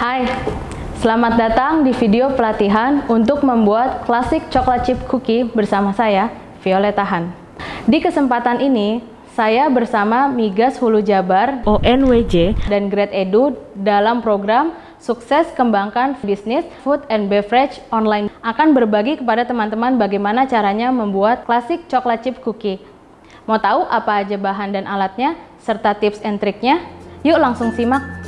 Hai, selamat datang di video pelatihan untuk membuat klasik coklat chip cookie bersama saya, Violeta Han. Di kesempatan ini, saya bersama Migas Hulu Jabar ONWJ dan Grade Edu dalam program Sukses Kembangkan Bisnis Food and Beverage Online akan berbagi kepada teman-teman bagaimana caranya membuat klasik coklat chip cookie. Mau tahu apa aja bahan dan alatnya serta tips and triknya? Yuk langsung simak.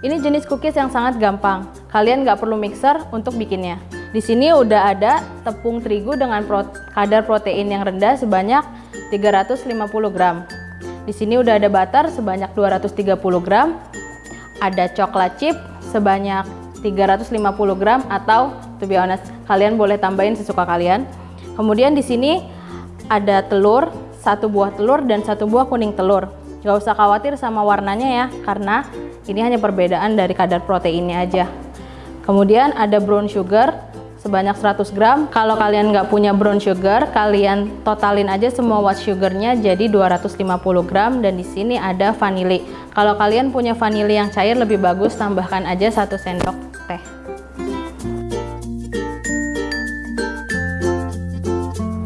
Ini jenis cookies yang sangat gampang. Kalian nggak perlu mixer untuk bikinnya. Di sini udah ada tepung terigu dengan kadar protein yang rendah sebanyak 350 gram. Di sini udah ada butter sebanyak 230 gram. Ada coklat chip sebanyak 350 gram atau to be honest, kalian boleh tambahin sesuka kalian. Kemudian di sini ada telur, satu buah telur dan satu buah kuning telur. Gak usah khawatir sama warnanya ya, karena ini hanya perbedaan dari kadar proteinnya aja. Kemudian ada brown sugar sebanyak 100 gram. Kalau kalian nggak punya brown sugar, kalian totalin aja semua white sugarnya jadi 250 gram dan di sini ada vanili. Kalau kalian punya vanili yang cair lebih bagus, tambahkan aja satu sendok teh.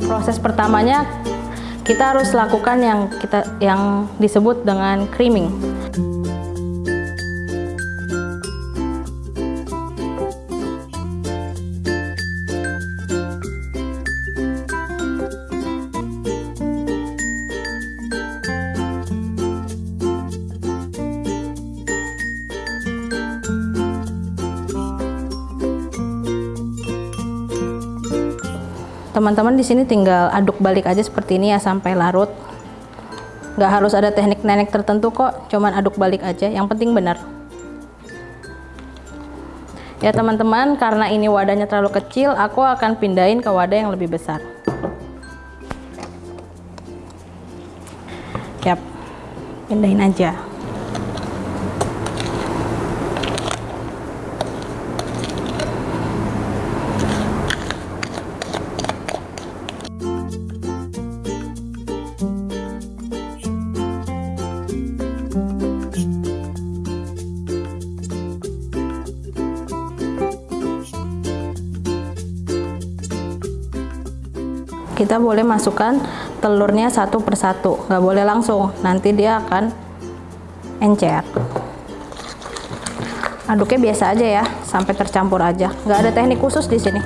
Proses pertamanya kita harus lakukan yang kita yang disebut dengan creaming. Teman-teman di sini tinggal aduk balik aja seperti ini ya sampai larut. Nggak harus ada teknik-teknik tertentu kok, cuman aduk balik aja. Yang penting benar. Ya teman-teman, karena ini wadahnya terlalu kecil, aku akan pindahin ke wadah yang lebih besar. Yap, pindahin aja. Kita boleh masukkan telurnya satu persatu nggak boleh langsung. Nanti dia akan encer. Aduknya biasa aja ya sampai tercampur aja. Nggak ada teknik khusus di sini.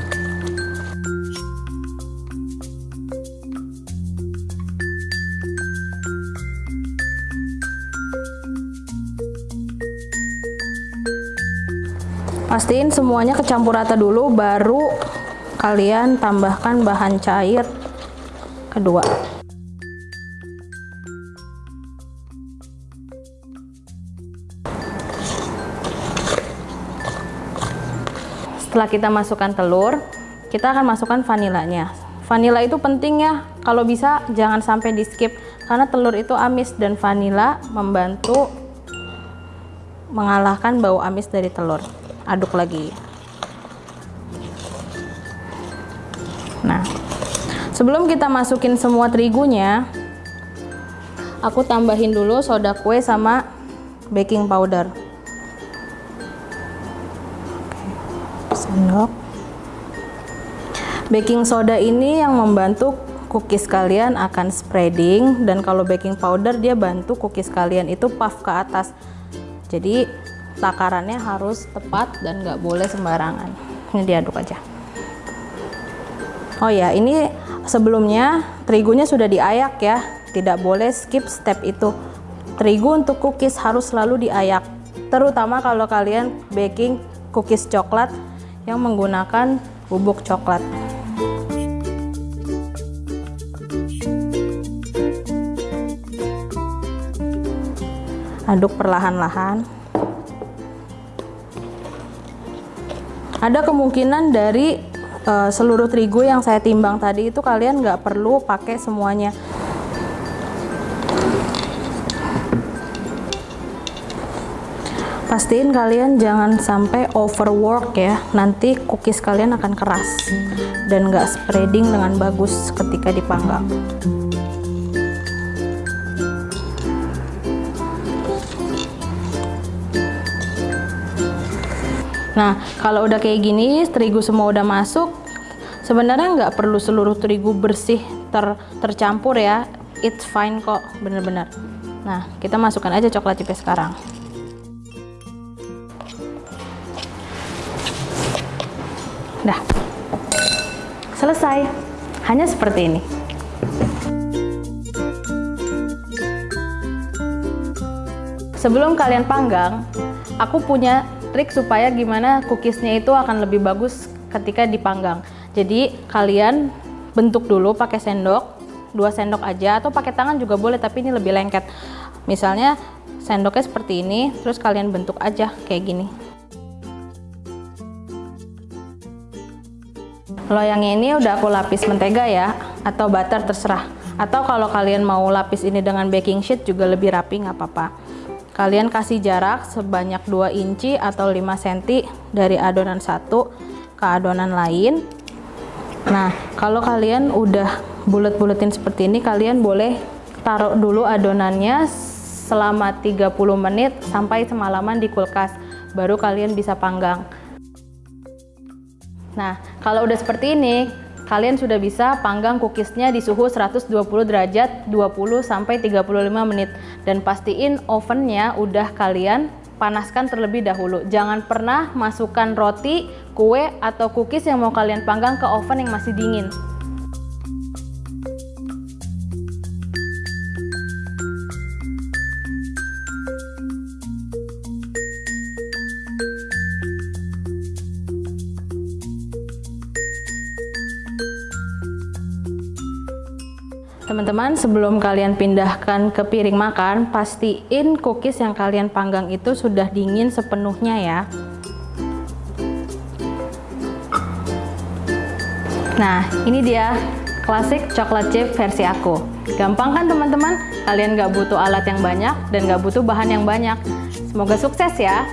Pastiin semuanya kecampur rata dulu baru kalian tambahkan bahan cair. Kedua. Setelah kita masukkan telur kita akan masukkan vanilanya. Vanila itu penting ya. Kalau bisa jangan sampai di skip karena telur itu amis dan vanila membantu mengalahkan bau amis dari telur. Aduk lagi sebelum kita masukin semua terigunya aku tambahin dulu soda kue sama baking powder. Sendok. Baking soda ini yang membantu cookies kalian akan spreading dan kalau baking powder dia bantu cookies kalian itu puff ke atas. Jadi takarannya harus tepat dan nggak boleh sembarangan. Ini diaduk aja Oh ya ini sebelumnya terigunya sudah diayak ya. Tidak boleh skip step itu. Terigu untuk cookies harus selalu diayak terutama kalau kalian baking cookies coklat yang menggunakan bubuk coklat. Aduk perlahan-lahan. Ada kemungkinan dari Eh, seluruh terigu yang saya timbang tadi itu kalian nggak perlu pakai semuanya. Pastiin kalian jangan sampai overwork ya. Nanti cookies kalian akan keras dan nggak spreading dengan bagus ketika dipanggang. Nah, kalau udah kayak gini, terigu semua udah masuk, sebenarnya nggak perlu seluruh terigu bersih ter tercampur ya. It's fine kok, bener-bener. Nah, kita masukkan aja coklat chip sekarang. Dah. Selesai. Hanya seperti ini. Sebelum kalian panggang, aku punya trik supaya gimana cookiesnya itu akan lebih bagus ketika dipanggang. Jadi kalian bentuk dulu pakai sendok, dua sendok aja atau pakai tangan juga boleh tapi ini lebih lengket. Misalnya sendoknya seperti ini, terus kalian bentuk aja kayak gini. Loyangnya ini udah aku lapis mentega ya, atau butter terserah. Atau kalau kalian mau lapis ini dengan baking sheet juga lebih rapi nggak apa-apa. Kalian kasih jarak sebanyak 2 inci atau 5 cm dari adonan satu ke adonan lain. Nah, kalau kalian udah bulet-buletin seperti ini, kalian boleh taruh dulu adonannya selama 30 menit sampai semalaman di kulkas. Baru kalian bisa panggang. Nah, kalau udah seperti ini, kalian sudah bisa panggang cookiesnya di suhu 120 derajat 20 sampai 35 menit dan pastiin ovennya udah kalian panaskan terlebih dahulu. Jangan pernah masukkan roti, kue atau cookies yang mau kalian panggang ke oven yang masih dingin. Teman-teman, sebelum kalian pindahkan ke piring makan, pastiin cookies yang kalian panggang itu sudah dingin sepenuhnya ya. Nah, ini dia klasik coklat chip versi aku. Gampang kan teman-teman? Kalian gak butuh alat yang banyak dan gak butuh bahan yang banyak. Semoga sukses ya!